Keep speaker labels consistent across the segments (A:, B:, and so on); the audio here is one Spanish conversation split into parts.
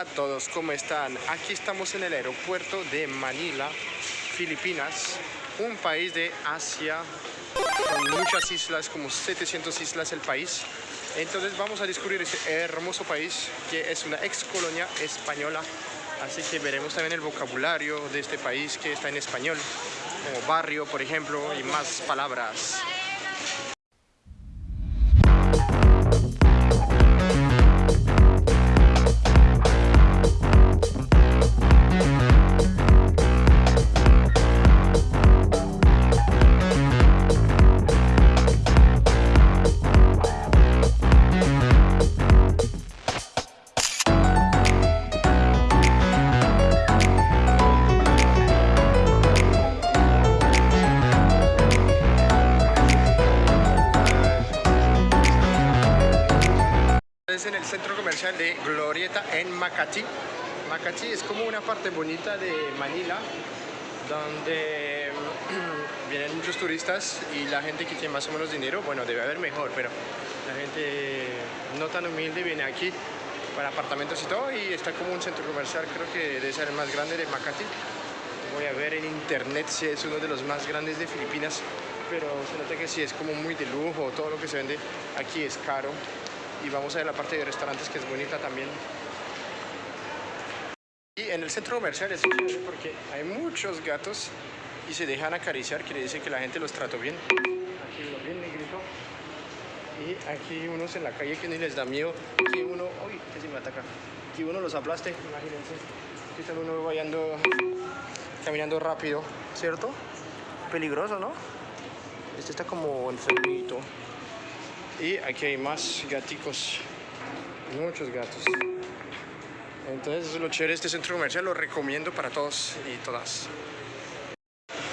A: a todos, ¿cómo están? Aquí estamos en el aeropuerto de Manila, Filipinas, un país de Asia con muchas islas, como 700 islas el país. Entonces vamos a descubrir ese hermoso país que es una ex colonia española. Así que veremos también el vocabulario de este país que está en español, como barrio, por ejemplo, y más palabras. En el centro comercial de Glorieta en Makati. Makati es como una parte bonita de Manila donde vienen muchos turistas y la gente que tiene más o menos dinero, bueno, debe haber mejor, pero la gente no tan humilde viene aquí para apartamentos y todo y está como un centro comercial, creo que debe ser el más grande de Makati. Voy a ver en internet si es uno de los más grandes de Filipinas, pero se nota que sí es como muy de lujo, todo lo que se vende aquí es caro y vamos a ver la parte de restaurantes que es bonita también. Y en el centro comercial es porque hay muchos gatos y se dejan acariciar, quiere decir que la gente los trató bien. Aquí uno bien negrito. Y aquí unos en la calle que ni les da miedo. Aquí uno, uy, que se me ataca. Aquí uno los aplaste, imagínense. Aquí está uno vayando, caminando rápido, ¿cierto? Peligroso, ¿no? Este está como enfermito. Y aquí hay más gaticos, muchos gatos. Entonces lo chévere de este centro comercial, lo recomiendo para todos y todas.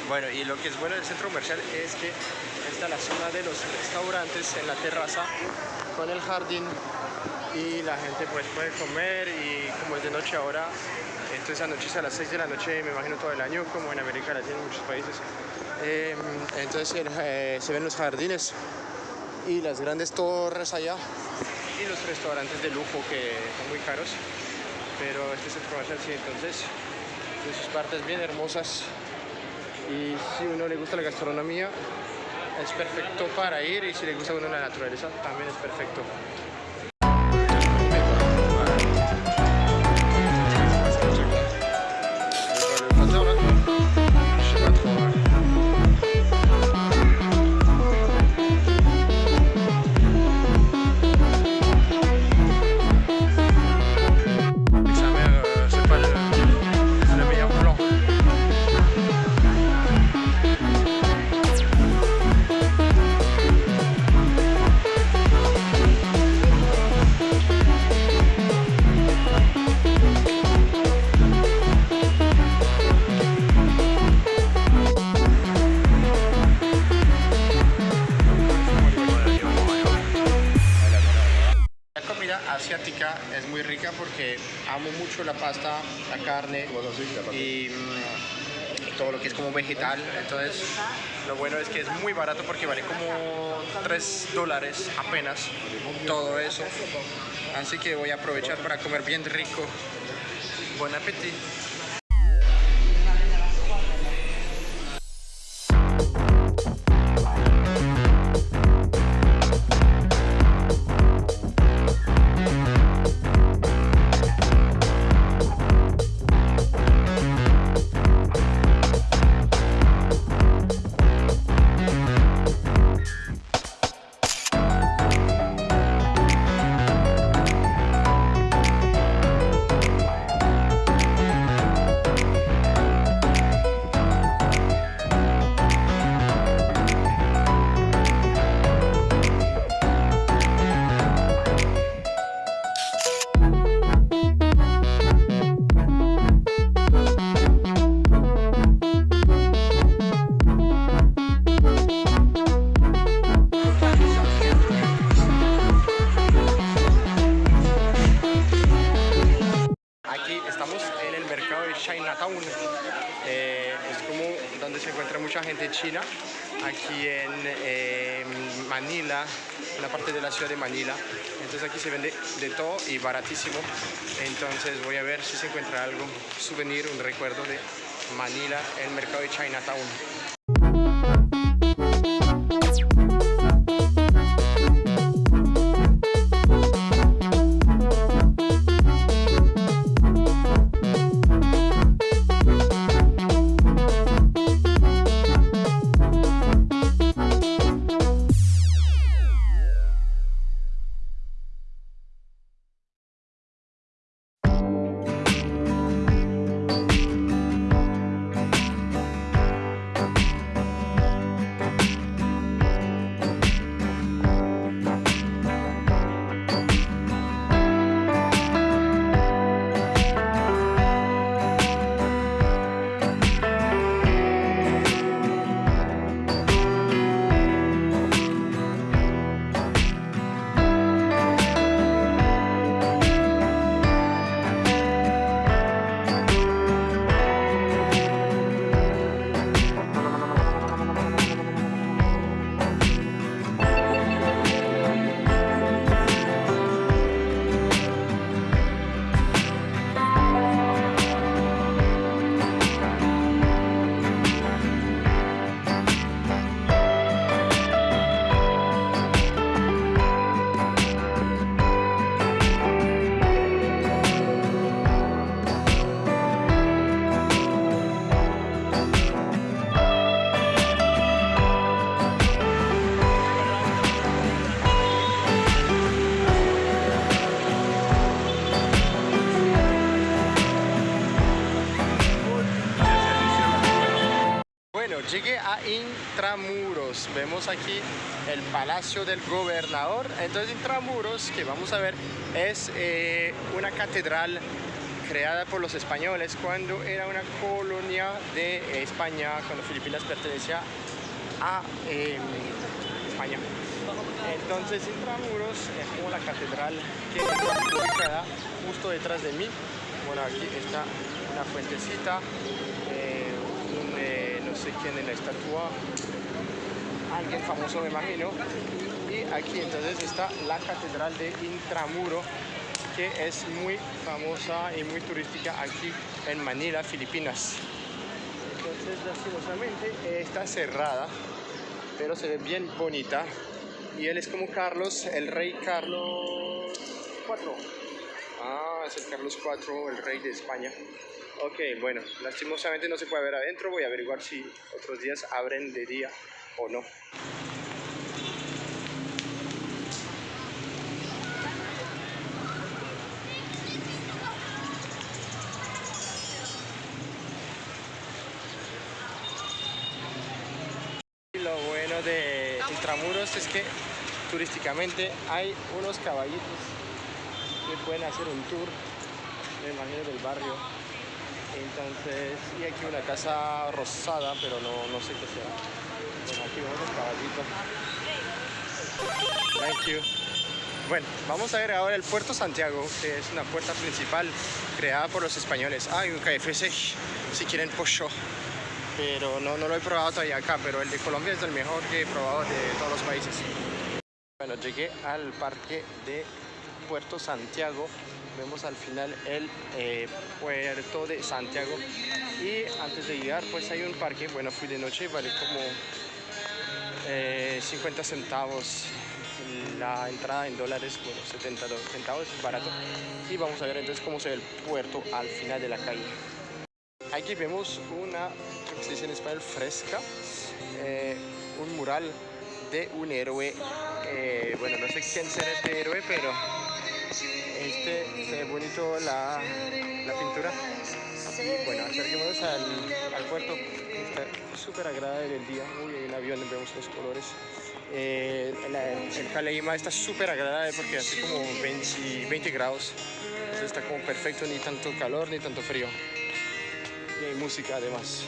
A: Bueno, y lo que es bueno del centro comercial es que está la zona de los restaurantes en la terraza con el jardín y la gente pues puede comer y como es de noche ahora, entonces anochece a las 6 de la noche, me imagino todo el año, como en América Latina en muchos países. Eh, entonces eh, se ven los jardines y las grandes torres allá. Y los restaurantes de lujo que son muy caros pero este centro comercial sí entonces de sus partes bien hermosas. Y si uno le gusta la gastronomía es perfecto para ir y si le gusta uno la naturaleza también es perfecto asiática es muy rica porque amo mucho la pasta, la carne y, mm, todo lo que es como vegetal. Entonces, lo bueno es que es muy barato porque vale como 3 dólares apenas todo eso. Así que voy a aprovechar para comer bien rico. Buen apetito. Se encuentra mucha gente china aquí en eh, Manila, una parte de la ciudad de Manila. Entonces aquí se vende de todo y baratísimo. Entonces voy a ver si se encuentra algo, souvenir, un recuerdo de Manila, el mercado de Chinatown. Llegué a Intramuros. Vemos aquí el Palacio del Gobernador. Entonces, Intramuros, que vamos a ver, es eh, una catedral creada por los españoles cuando era una colonia de España, cuando Filipinas pertenecía a eh, España. Entonces, Intramuros es como la catedral que está ubicada justo detrás de mí. Bueno, aquí está una fuentecita. No sé quién en la estatua, alguien famoso me imagino. Y aquí entonces está la catedral de Intramuro, que es muy famosa y muy turística aquí en Manila, Filipinas. Entonces lastimosamente está cerrada, pero se ve bien bonita. Y él es como Carlos, el rey Carlos IV. Ah, es el Carlos IV, el rey de España. Ok, bueno, lastimosamente no se puede ver adentro. Voy a averiguar si otros días abren de día o no. Lo bueno de Intramuros es que turísticamente hay unos caballitos que pueden hacer un tour, me imagino, del barrio. Entonces, y aquí una casa rosada, pero no, no sé qué sea. Bueno, aquí vemos el caballito. Thank you. Bueno, vamos a ver ahora el Puerto Santiago, que es una puerta principal creada por los españoles. Hay un KFC, si quieren pollo, pero no, no lo he probado todavía acá, pero el de Colombia es el mejor que he probado de todos los países. Bueno, llegué al parque de Puerto Santiago. Vemos al final el eh, puerto de Santiago. Y antes de llegar, pues hay un parque. Bueno, fui de noche y vale como eh, 50 centavos la entrada en dólares, bueno, 70 centavos, es barato. Y vamos a ver entonces cómo se ve el puerto al final de la calle. Aquí vemos una, creo que se dice en español, fresca, eh, un mural de un héroe. eh, bueno, no sé quién será este héroe, pero este se bonito la, la pintura. Bueno, acerquémonos al, al puerto. Está súper agradable el día. Uy, hay un avión, vemos los colores. Eh, el Caleima está súper agradable porque hace como 20, 20 grados. Está como perfecto, ni tanto calor ni tanto frío. Y hay música además.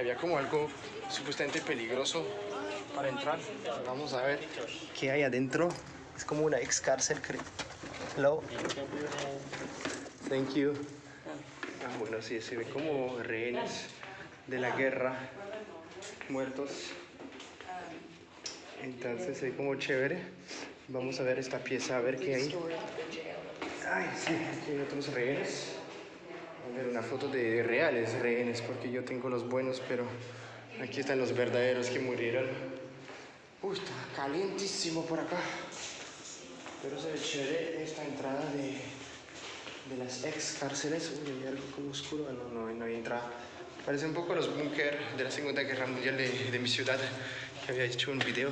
A: Había como algo supuestamente peligroso para entrar. Vamos a ver qué hay adentro. Es como una ex cárcel, creo. Hello. Thank you. Ah, bueno, sí, se ve como rehenes de la guerra muertos. Entonces se ve como chévere. Vamos a ver esta pieza, a ver qué hay. Ay, sí, aquí hay otros rehenes. Ver, una foto de reales rehenes, porque yo tengo los buenos, pero aquí están los verdaderos que murieron. Uy, está calientísimo por acá. Pero se ve chévere esta entrada de, de las ex cárceles. Uy, hay algo como oscuro. Ah, No, no, no hay entrada. Parece un poco los búnker de la Segunda Guerra Mundial de, de mi ciudad, que había hecho un video.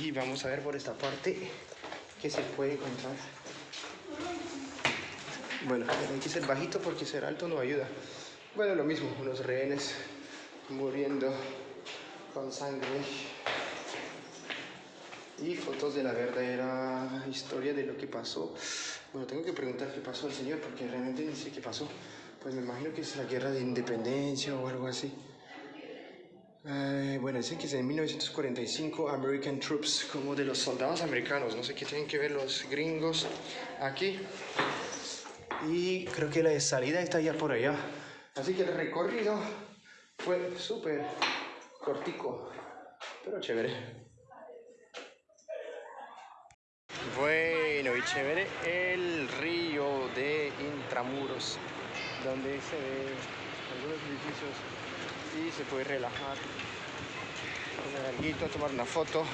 A: Y vamos a ver por esta parte qué se puede encontrar. Bueno, hay que ser bajito porque ser alto no ayuda. Bueno, lo mismo, unos rehenes muriendo con sangre. Y fotos de la verdadera historia de lo que pasó. Bueno, tengo que preguntar qué pasó al señor porque realmente no sé qué pasó. Pues me imagino que es la guerra de independencia o algo así. Eh, bueno, dicen que es en 1945 American Troops, como de los soldados americanos. No sé qué tienen que ver los gringos aquí. Y creo que la salida está ya por allá. Así que el recorrido fue súper cortico, pero chévere. Bueno y chévere el río de Intramuros, donde se ve algunos edificios y se puede relajar, comer alguito, tomar una foto.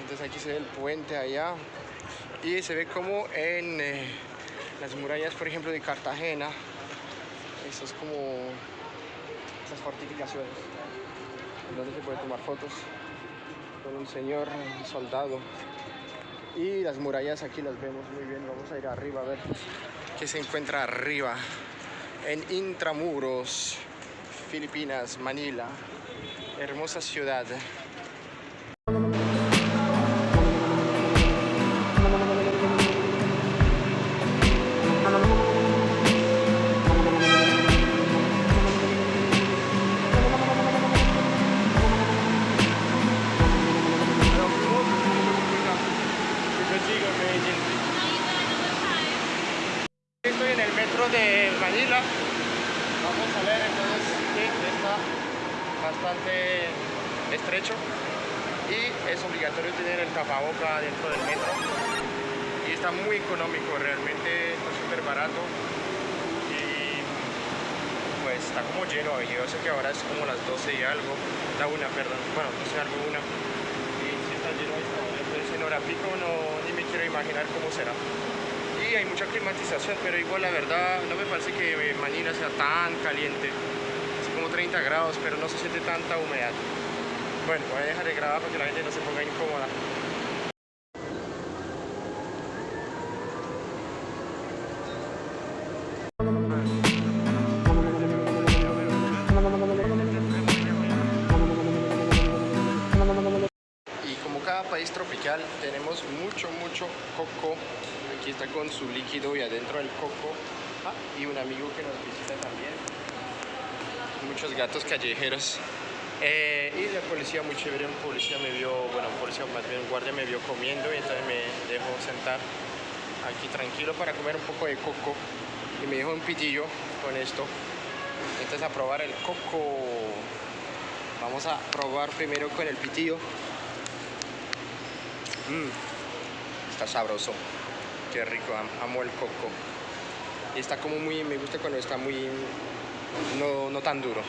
A: Entonces aquí se ve el puente allá y se ve como en eh, las murallas, por ejemplo, de Cartagena. Eso es como esas fortificaciones donde se puede tomar fotos con un señor un soldado. Y las murallas aquí las vemos muy bien. Vamos a ir arriba a ver qué se encuentra arriba. En Intramuros, Filipinas, Manila. Hermosa ciudad. Tener el tapaboca dentro del metro. Y está muy económico, realmente está súper barato. Y pues está como lleno. Yo sé que ahora es como las 12 y algo, la una, perdón, bueno, 12 algo una. Y si está lleno está. Entonces en hora no, ni me quiero imaginar cómo será y hay mucha climatización, pero igual la verdad no me parece que Manila sea tan caliente. Es como 30 grados, pero no se siente tanta humedad. Bueno, voy a dejar de grabar para que la gente no se ponga incómoda. Tenemos mucho, mucho coco. Aquí está con su líquido y adentro el coco. Ah, y un amigo que nos visita también. Muchos gatos callejeros. Eh, y la policía muy chévere, un policía me vio, bueno, un policía más bien un guardia me vio comiendo y entonces me dejó sentar aquí tranquilo para comer un poco de coco y me dejó un pitillo con esto. Entonces a probar el coco. Vamos a probar primero con el pitillo. Mm, está sabroso. Qué rico, am- amo el coco. Y está como muy, me gusta cuando está muy, no, no tan duro.